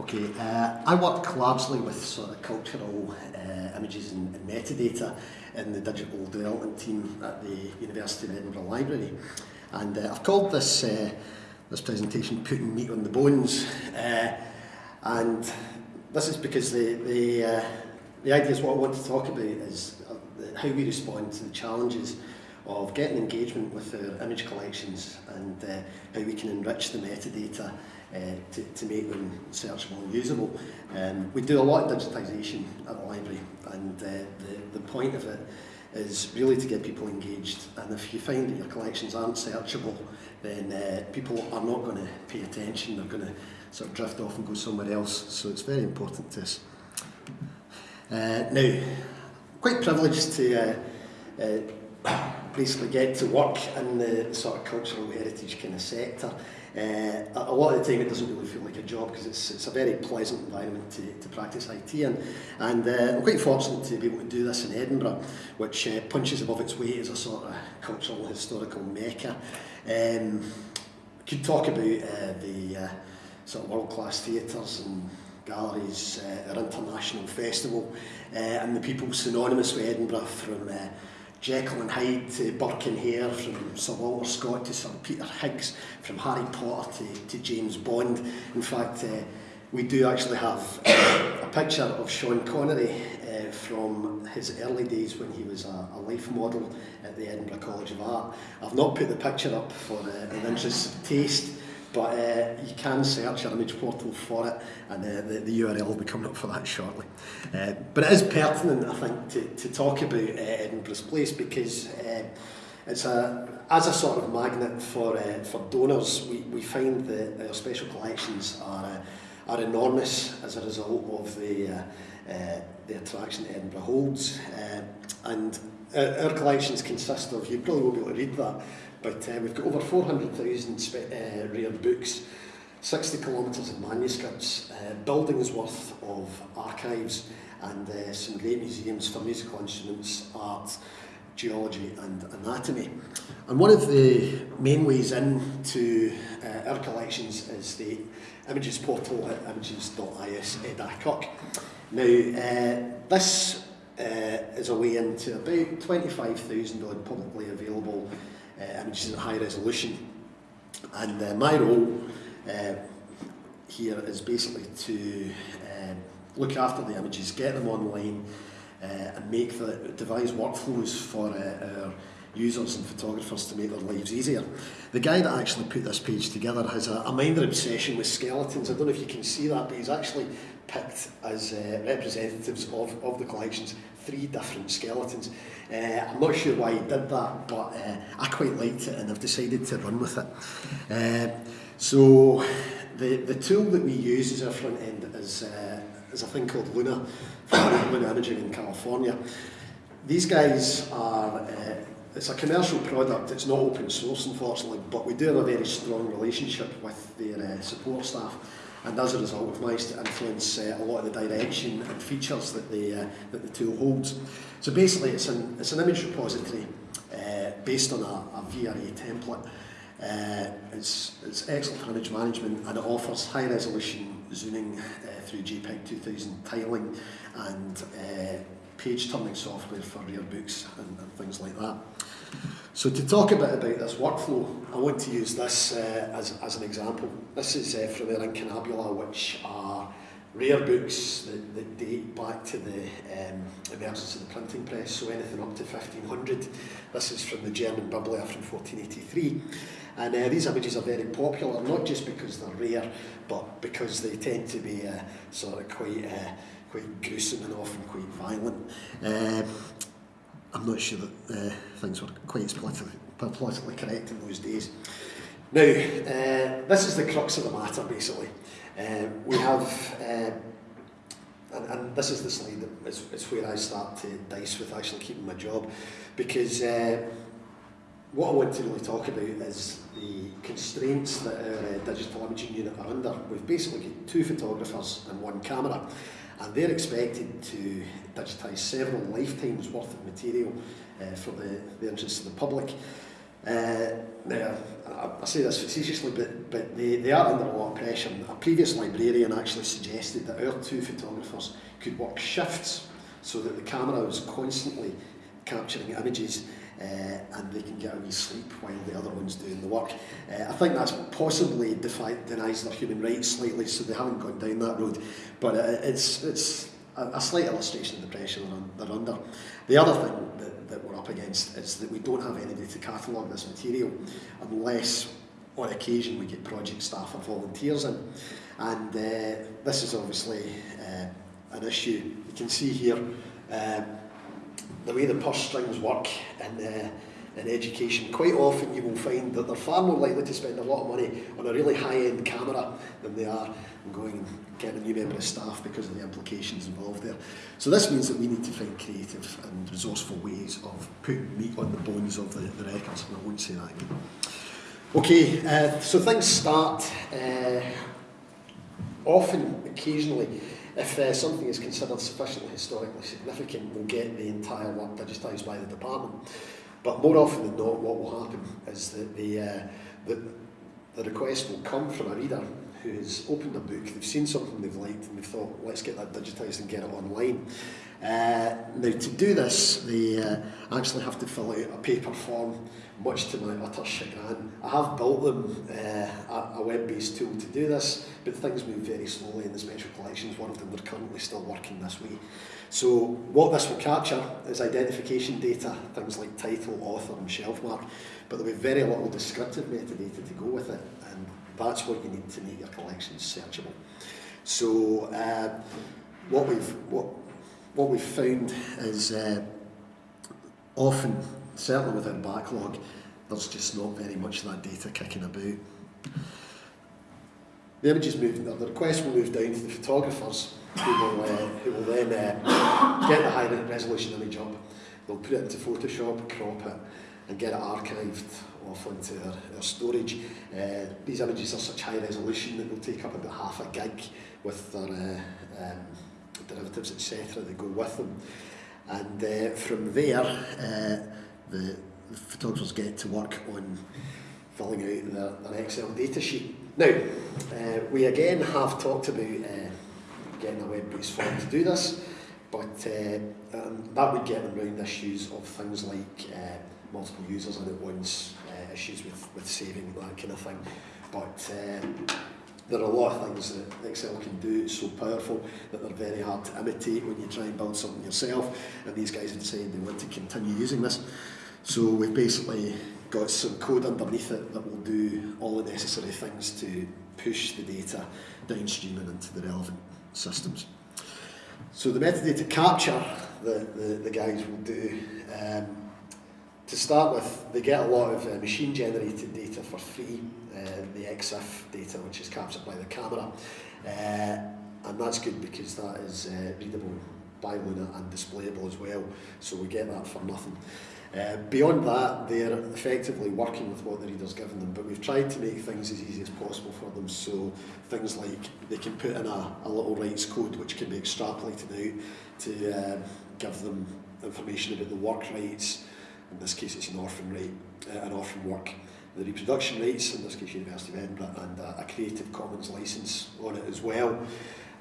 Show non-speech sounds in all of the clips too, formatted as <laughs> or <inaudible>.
Okay, uh, I work largely with sort of cultural uh, images and, and metadata in the digital development team at the University of Edinburgh Library. And uh, I've called this, uh, this presentation Putting Meat on the Bones. Uh, and this is because the, the, uh, the is what I want to talk about is uh, how we respond to the challenges of getting engagement with our image collections and uh, how we can enrich the metadata uh, to, to make them searchable and usable. Um, we do a lot of digitisation at the library and uh, the, the point of it is really to get people engaged and if you find that your collections aren't searchable then uh, people are not going to pay attention, they're going to sort of drift off and go somewhere else so it's very important to us. Uh, now, quite privileged to uh, uh, <coughs> basically get to work in the sort of cultural heritage kind of sector. Uh, a lot of the time it doesn't really feel like a job because it's, it's a very pleasant environment to, to practice IT in. And uh, I'm quite fortunate to be able to do this in Edinburgh, which uh, punches above its weight as a sort of cultural historical mecca. Um, could talk about uh, the uh, sort of world-class theatres and galleries, uh, our international festival, uh, and the people synonymous with Edinburgh from uh, Jekyll and Hyde to Burke and Hare, from Sir Walter Scott to Sir Peter Higgs, from Harry Potter to, to James Bond. In fact, uh, we do actually have eh, a picture of Sean Connery uh, from his early days when he was a, a life model at the Edinburgh College of Art. I've not put the picture up for uh, an interest of taste, but uh, you can search our image portal for it and uh, the, the URL will be coming up for that shortly. Uh, but it is pertinent, I think, to, to talk about uh, Edinburgh's place because uh, it's a, as a sort of magnet for, uh, for donors, we, we find that our special collections are, uh, are enormous as a result of the, uh, uh, the attraction Edinburgh holds. Uh, and uh, our collections consist of, you probably won't be able to read that, but uh, we've got over 400,000 uh, rare books, 60 kilometres of manuscripts, uh, buildings worth of archives, and uh, some great museums for musical instruments, art, geology and anatomy. And one of the main ways into uh, our collections is the images portal at images.is.cock. Now, uh, this uh, is a way into about 25,000 odd publicly available uh, images at high resolution. And uh, my role uh, here is basically to uh, look after the images, get them online, uh, and make the devise workflows for uh, our users and photographers to make their lives easier. The guy that actually put this page together has a, a minor obsession with skeletons. I don't know if you can see that, but he's actually picked as uh, representatives of, of the collections three different skeletons. Uh, I'm not sure why he did that, but uh, I quite liked it and I've decided to run with it. Uh, so the, the tool that we use as our front end is, uh, is a thing called Luna, from <coughs> Luna Imaging in California. These guys are, uh, it's a commercial product, it's not open source unfortunately, but we do have a very strong relationship with their uh, support staff. and as a result we've managed to influence uh, a lot of the direction and features that the, uh, that the tool holds. So basically it's an, it's an image repository uh, based on a, a VRA template. Uh, it's, it's excellent for image management and it offers high resolution zooming uh, through JPEG 2000 tiling and uh, page turning software for rare books and, and things like that. So to talk a bit about this workflow, I want to use this uh, as, as an example. This is uh, from Erin Incunabula, which are rare books that, that date back to the um, emergence of the printing press, so anything up to 1500. This is from the German Biblia from 1483. And uh, these images are very popular, not just because they're rare, but because they tend to be uh, sort of quite, uh, quite gruesome and often quite violent. Uh, I'm not sure that uh, things were quite as politically, politically correct in those days. Now, uh, this is the crux of the matter, basically. Uh, we have, uh, and, and this is the slide that is, is where I start to dice with actually keeping my job, because uh, what I want to really talk about is the constraints that our uh, digital imaging unit are under. We've basically got two photographers and one camera and they're expected to digitise several lifetimes worth of material uh, for the, the interest of the public. Uh, now, I, I say this facetiously, but, but they, they are under a lot of pressure. A previous librarian actually suggested that our two photographers could work shifts so that the camera was constantly capturing images uh, and they can get a wee sleep while the other one's doing the work. Uh, I think that's possibly defi denies their human rights slightly, so they haven't gone down that road. But uh, it's, it's a, a slight illustration of the pressure they're, they're under. The other thing that, that we're up against is that we don't have anybody to catalogue this material unless on occasion we get project staff or volunteers in. And uh, this is obviously uh, an issue. You can see here um, the way the purse strings work in, uh, in education, quite often you will find that they're far more likely to spend a lot of money on a really high-end camera than they are going and getting a new member of staff because of the implications involved there. So this means that we need to find creative and resourceful ways of putting meat on the bones of the, the records, and I won't say that again. Okay, uh, so things start uh, often, occasionally, if uh, something is considered sufficiently historically significant, we'll get the entire work digitised by the department. But more often than not, what will happen is that the, uh, the, the request will come from a reader who has opened a book, they've seen something they've liked and they've thought, let's get that digitised and get it online. Uh, now to do this, they uh, actually have to fill out a paper form, much to my utter chagrin. I have built them uh, a, web-based tool to do this, but things move very slowly in the special collections world and they're currently still working this way. So what this will capture is identification data, things like title, author and shelf mark, but there'll be very little descriptive metadata to go with it, and that's what you need to make your collections searchable. So uh, what we've what what we've found is uh, often, certainly with our backlog, there's just not very much of that data kicking about. The images move, the request will move down to the photographers who will, uh, who will then uh, get the high resolution image up. They'll put it into Photoshop, crop it, and get it archived off onto their, their storage. Uh, these images are such high resolution that they'll take up about half a gig with their uh, um, derivatives, etc. that go with them. And uh, from there, uh, the, the photographers get to work on filling out their, their Excel data sheet. Now, uh, we again have talked about uh, getting a web-based form to do this, but uh, um, that would get around issues of things like uh, multiple users in at once, issues with, with saving, that kind of thing. But there are a lot of things that Excel can do, it's so powerful that they're very hard to imitate when you try and build something yourself, and these guys have decided they want to continue using this. So we've basically got some code underneath it that will do all the necessary things to push the data downstream and into the relevant systems. So the metadata capture that the, the guys will do um, To start with, they get a lot of uh, machine-generated data for free, uh, the EXIF data, which is captured by the camera. Uh, and that's good because that is uh, readable by Luna and displayable as well, so we get that for nothing. Uh, beyond that, they're effectively working with what the reader's given them, but we've tried to make things as easy as possible for them, so things like they can put in a, a little rights code which can be extrapolated out to uh, give them information about the work rights, in this case it's an orphan right, uh, an orphan work. The reproduction rights, in this case University of Edinburgh, and a, a Creative Commons license on it as well.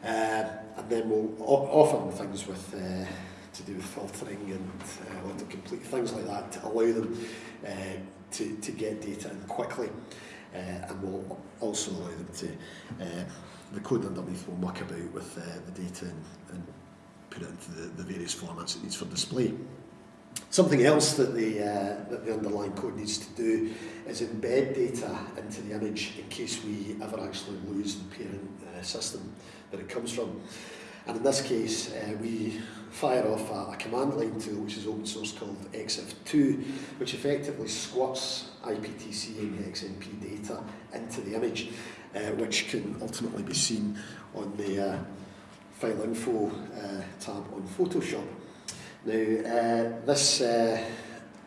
Uh, and then we'll offer them things with uh, to do with filtering and uh, to complete things like that to allow them uh, to, to get data in quickly. Uh, and we'll also allow them to, uh, the code underneath will muck about with uh, the data and, and put it into the, the various formats it needs for display. Something else that the, uh, that the underlying code needs to do is embed data into the image in case we ever actually lose the parent uh, system that it comes from. And in this case, uh, we fire off a, a command line tool, which is open source called ExifTool, which effectively squats IPTC and XMP data into the image, uh, which can ultimately be seen on the uh, file info uh, tab on Photoshop. Now, uh, this uh,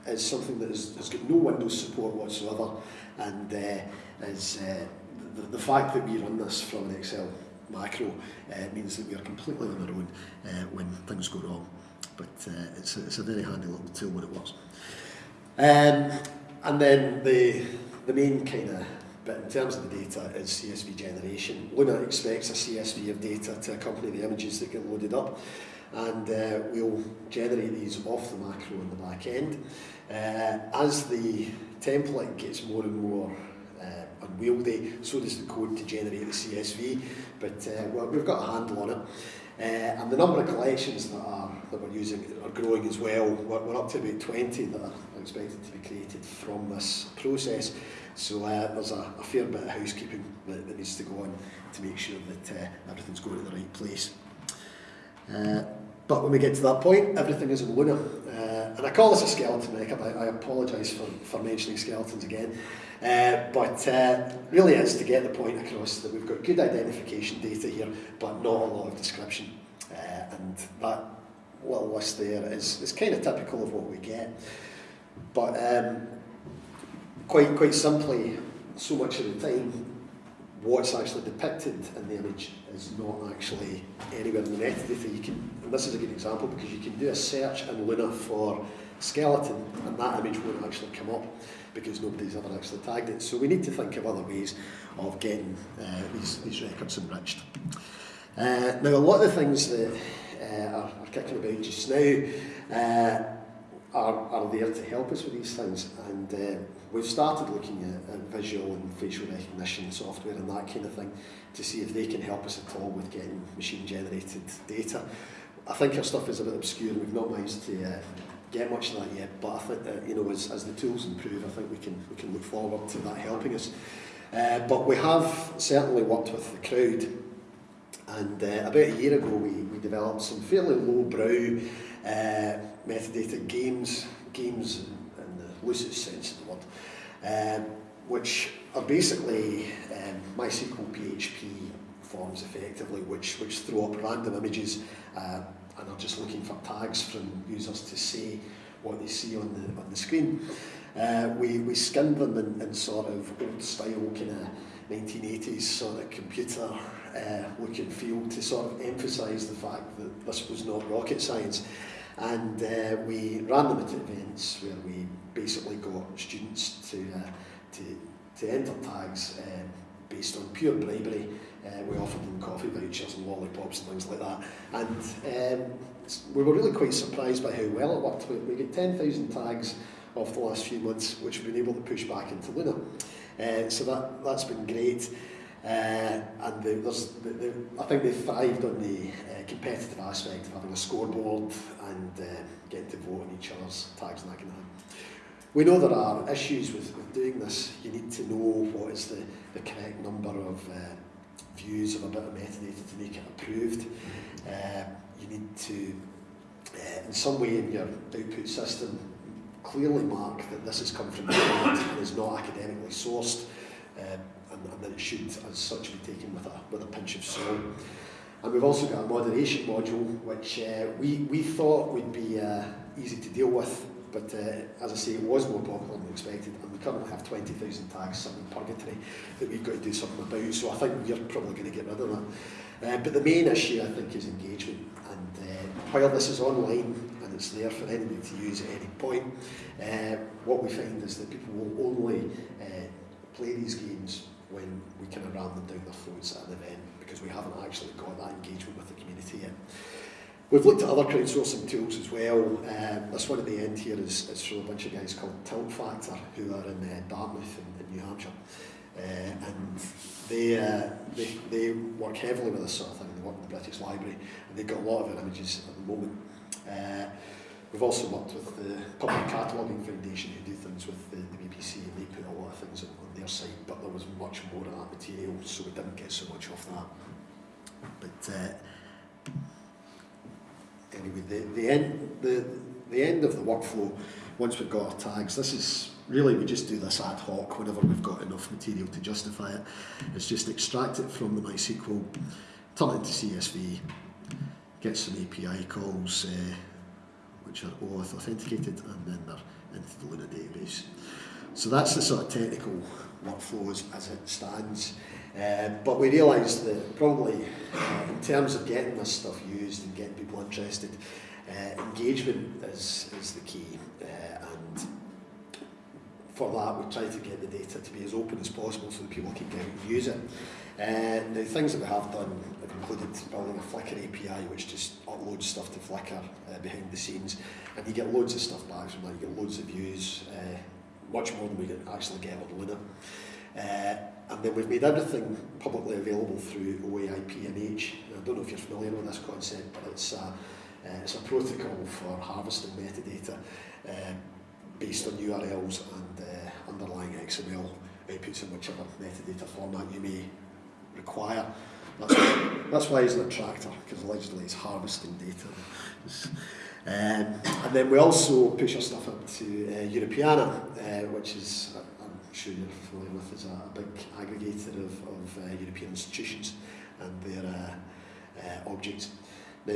is something that has, got no Windows support whatsoever, and uh, is uh, the, the fact that we run this from an Excel macro uh, means that we are completely on our own uh, when things go wrong. But uh, it's, a, it's a very handy little tool when it works. Um, and then the, the main kind of bit in terms of the data is CSV generation. Luna expects a CSV of data to accompany the images that get loaded up and uh, we'll generate these off the macro in the back end. Uh, as the template gets more and more uh, unwieldy, so does the code to generate the CSV, but uh, well, we've got a handle on it. Uh, and the number of collections that are that we're using are growing as well. We're, we're up to about 20 that are expected to be created from this process. So uh, there's a, a fair bit of housekeeping that, that needs to go on to make sure that uh, everything's going to the right place. Uh, but when we get to that point, everything is a Luna. Uh, and I call this a skeleton makeup. I, I apologise for, for mentioning skeletons again. Uh, but uh, really is to get the point across that we've got good identification data here, but not a lot of description. Uh, and that little list there is, is kind of typical of what we get. But um, quite, quite simply, so much of the time, what's actually depicted in the image is not actually anywhere in the metadata. You can, and this is a good example because you can do a search in Luna for skeleton and that image won't actually come up because nobody's ever actually tagged it. So we need to think of other ways of getting uh, these, these records enriched. Uh, now a lot of the things that uh, are, are kicking about just now uh, are, are there to help us with these things and uh, we've started looking at, at visual and facial recognition software and that kind of thing to see if they can help us at all with getting machine generated data. I think our stuff is a bit obscure and we've not managed to uh, get much of that yet, but I think that, you know, as, as the tools improve, I think we can, we can look forward to that helping us. Uh, but we have certainly worked with the crowd and uh, about a year ago we, we developed some fairly lowbrow uh, metadata games, games in, the loosest sense of the word, um, which are basically um, MySQL PHP forms effectively, which, which throw up random images uh, and are just looking for tags from users to say what they see on the, on the screen. Uh, we, we skinned them in, in sort of old style kind of 1980s sort of computer uh, look and feel to sort of emphasise the fact that this was not rocket science. And uh, we ran them at events where we basically got students to, uh, to, to enter tags um, based on pure bribery. Uh, we offered them coffee vouchers and lollipops and things like that. And um, we were really quite surprised by how well it worked. We, we got 10,000 tags off the last few months, which we've been able to push back into Luna. Uh, so that, that's been great. Uh, and the, there's, the, the, I think they thrived on the uh, competitive aspect of having a scoreboard and uh, getting to vote on each other's tags and that kind of thing. We know there are issues with, with doing this. You need to know what is the, the correct number of uh, views of a bit of metadata to make it approved. Uh, you need to, uh, in some way in your output system, clearly mark that this has come from the internet and is not academically sourced. Uh, and, that it should, as such, be taken with a, with a pinch of salt. And we've also got a moderation module, which uh, we, we thought would be uh, easy to deal with, but uh, as I say, it was more popular than expected, and we currently have 20,000 tags sitting in purgatory that we've got to do something about, so I think we're probably going to get rid of that. Uh, but the main issue, I think, is engagement, and uh, while this is online, and it's there for anybody to use at any point, uh, what we find is that people will only uh, play these games when we kind of ram them down their throats at an event because we haven't actually got that engagement with the community yet. We've looked at other crowdsourcing tools as well. Um, this one at the end here is, is from a bunch of guys called Tiltfactor who are in uh, Dartmouth in, in New Hampshire. Uh, and they, uh, they, they work heavily with this sort of thing. They work with the British Library and they've got a lot of images at the moment. Uh, we've also worked with the Public Cataloguing Foundation who do things with the, the BBC and they put a lot of things on, on their site, but there was much more of that material, so we didn't get so much off that. But uh, anyway, the, the, end, the, the end of the workflow, once we've got our tags, this is really we just do this ad hoc whenever we've got enough material to justify it. It's just extract it from the MySQL, turn it into CSV, get some API calls, uh, which are OAuth authenticated, and then they're into the Luna database. So that's the sort of technical workflows as it stands. Uh, but we realised that probably uh, in terms of getting this stuff used and getting people interested, uh, engagement is, is the key. Uh, and for that, we try to get the data to be as open as possible so that people can get and use it. Uh, the things that we have done have included building a Flickr API, which just uploads stuff to Flickr behind the scenes, and you get loads of stuff back from that. You get loads of views, much more than we can actually get on Luna. Uh, and then we've made everything publicly available through OAIP and H. I don't know if you're familiar with this concept, but it's a, uh, it's a protocol for harvesting metadata uh, based on URLs and uh, underlying XML outputs in whichever metadata format you may require. That's why, that's why he's an attractor, because allegedly he's harvesting data. Um, and then we also push our stuff up to uh, Europeana, uh, which is, I'm sure you're familiar with, is a, a big aggregator of, of uh, European institutions and their uh, uh, objects. Now,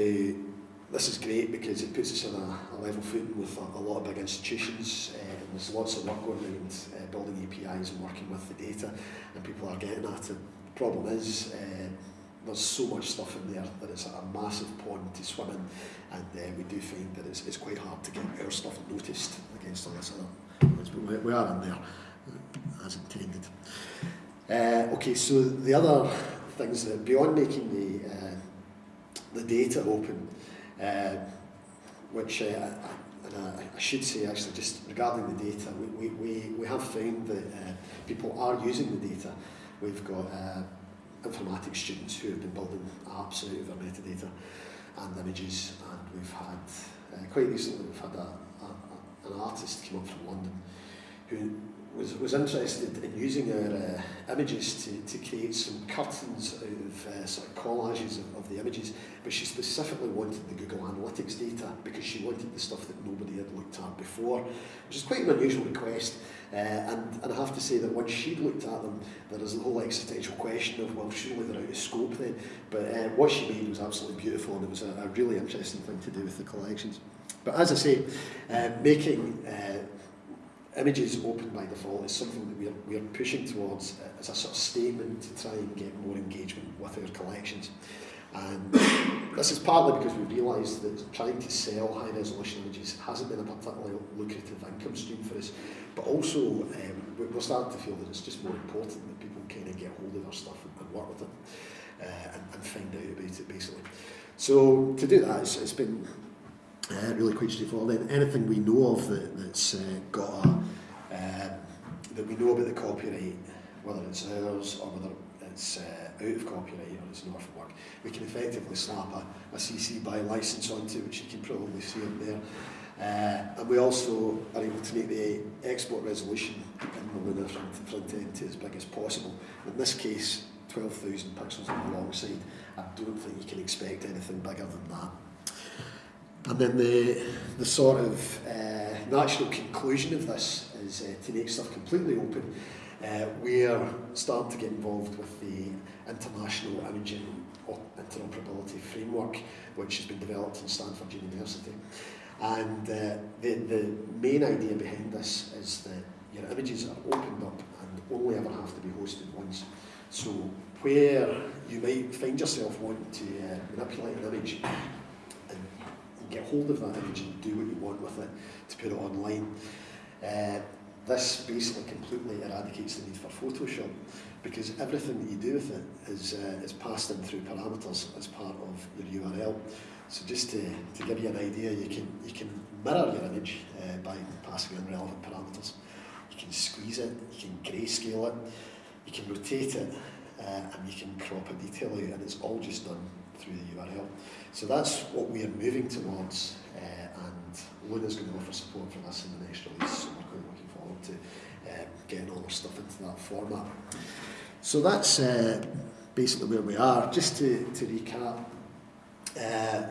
this is great because it puts us on a, a level footing with a, a lot of big institutions uh, and there's lots of work going around uh, building APIs and working with the data and people are getting at it. The problem is uh, there's so much stuff in there that it's a massive pond to swim in and uh, we do find that it's, it's quite hard to get our stuff noticed against all this other but we, are in there uh, as intended. Uh, okay, so the other things that beyond making the uh, the data open, uh, which uh, I, and I should say actually just regarding the data, we, we, we have found that uh, people are using the data. We've got uh, informatics students who have been building apps out of our metadata and images and we've had uh, quite recently we've had a, a, a, an artist come up from London who was, was interested in using our uh, images to, to create some curtains out of uh, sort of collages of, of the images, but she specifically wanted the Google Analytics data because she wanted the stuff that nobody had looked at before, which is quite an unusual request. Uh, and, and I have to say that once she'd looked at them, there is a whole existential question of, well, surely they're out of scope then. But uh, what she made was absolutely beautiful and it was a, a really interesting thing to do with the collections. But as I say, uh, making uh, images opened by the fall is something that we're, we're pushing towards uh, as a sort of statement to try and get more engagement with our collections. And this is partly because we realised that trying to sell high resolution images hasn't been a particularly lucrative income stream for us, but also um, we're starting to feel that it's just more important that people kind of get hold of our stuff and work with it uh, and, and find out about it basically. So to do that, it's, it's been uh, really quite straightforward. Anything we know of that, that's uh, got a, uh, that we know about the copyright, whether it's ours or whether it's uh, out of copyright or it's not from work, we can effectively slap a, a CC BY license onto, which you can probably see up there. Uh, and we also are able to make the export resolution in the Luna front, front end to as big as possible. In this case, 12,000 pixels on the long side. I don't think you can expect anything bigger than that. And then the, the sort of uh, natural conclusion of this is uh, to make stuff completely open. Uh, we're starting to get involved with the International Imaging Interoperability Framework, which has been developed in Stanford University. And uh, the, the main idea behind this is that your images are opened up and only ever have to be hosted once. So where you might find yourself wanting to uh, manipulate an image get hold of that image and do what you want with it to put it online. Uh, this basically completely eradicates the need for Photoshop because everything that you do with it is, uh, is passed in through parameters as part of the URL. So just to, to give you an idea, you can, you can mirror your image uh, by passing in relevant parameters. You can squeeze it, you can grayscale it, you can rotate it, uh, and you can crop a detail out, and it's all just done through the URL. So that's what we are moving towards, uh, and Luna's going to offer support for this in the next release, so we're quite looking forward to um, getting all our stuff into that format. So that's uh, basically where we are. Just to, to recap, uh,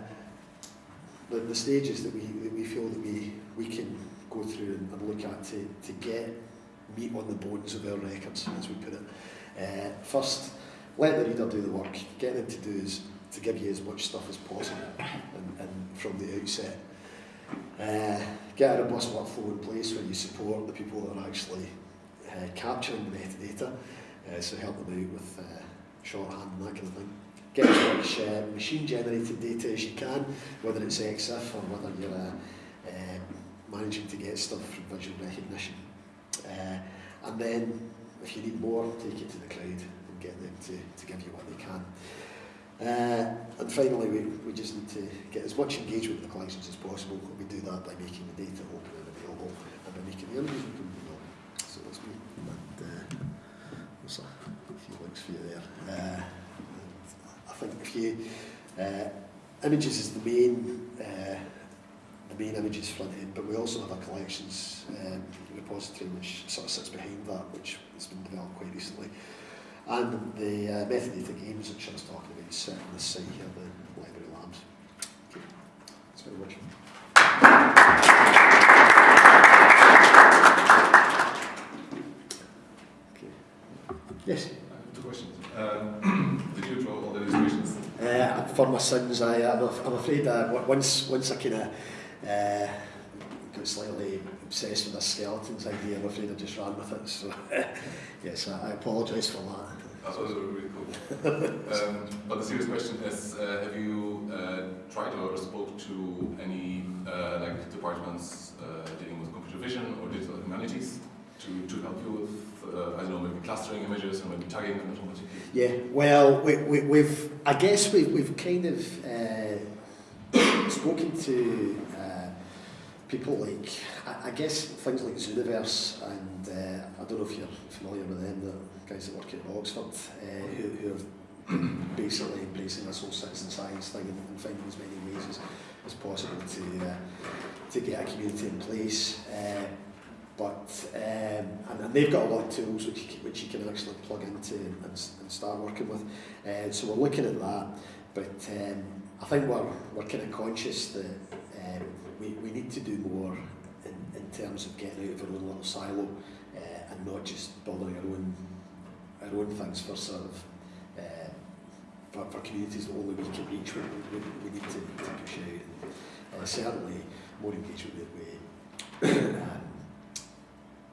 the, the stages that we, that we feel that we, we can go through and, and look at to, to get meat on the bones of our records, as we put it. Uh, first, let the reader do the work. Get them to do is to give you as much stuff as possible and, and from the outset. Uh, get a robust workflow in place where you support the people that are actually uh, capturing the metadata, uh, so help them out with uh, shorthand and that kind of thing. Get as much uh, machine-generated data as you can, whether it's EXIF or whether you're uh, uh, managing to get stuff from visual recognition. Uh, and then, if you need more, take it to the cloud and get them to, to give you what they can. Uh, and finally, we, we just need to get as much engagement with the collections as possible. We do that by making the data open and available and by making the images available. So that's me. And, uh, there's a few links for you there. Uh, I think if you, uh, images is the main, uh, the main images front end, but we also have a collections um, repository which sort of sits behind that, which has been developed quite recently. And the uh, metadata games which I was talking about sit on this site here, the library labs. Okay. Thanks very much. Okay. Yes. I have two questions. Um, did you draw all the illustrations? Uh, for my sins, I, I'm, I'm afraid uh, w- once, once I kind of uh, got slightly obsessed with the skeletons idea, I'm afraid I just ran with it. So, <laughs> yes, I, I apologise for that. That was really cool. <laughs> um, but the serious question is, uh, have you uh, tried or spoke to any uh, like departments uh, dealing with computer vision or digital humanities to, to help you with, uh, I don't know, maybe clustering images or maybe tagging them automatically? Yeah, well, we, we, we've, I guess we've, we've kind of uh, spoken to uh, people like, I, I guess things like Zooniverse, and uh, I don't know if you're familiar with them, the guys that work at Oxford, uh, who, who have <clears throat> basically embracing this whole citizen science thing and, and finding as many ways as, as possible to, uh, to get a community in place. Uh, but um, and, and they've got a lot of tools which you can, which you can actually plug into and, and start working with. Uh, so we're looking at that, but um, I think we're we're kind of conscious that um, we, we need to do more in, in terms of getting out of our own little silo uh, and not just building our own our own things for sort of uh, for, for communities that only we can reach. We, we, we need to, to push out. And, uh, certainly more engagement with the um,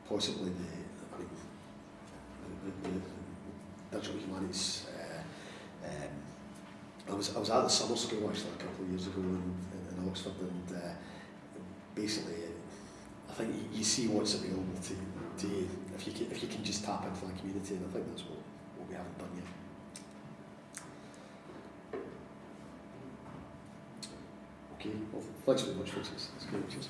possibly the, I mean, the, the, the digital humanities. Uh, um, I was I was at the summer school actually a couple of years ago in, in, in Oxford, and uh, basically, I think you, you see what's available to, to you if you can if you can just tap into that community, and I think that's what, what we haven't done yet. Okay, well, thanks very much. It's, it's good. Cheers.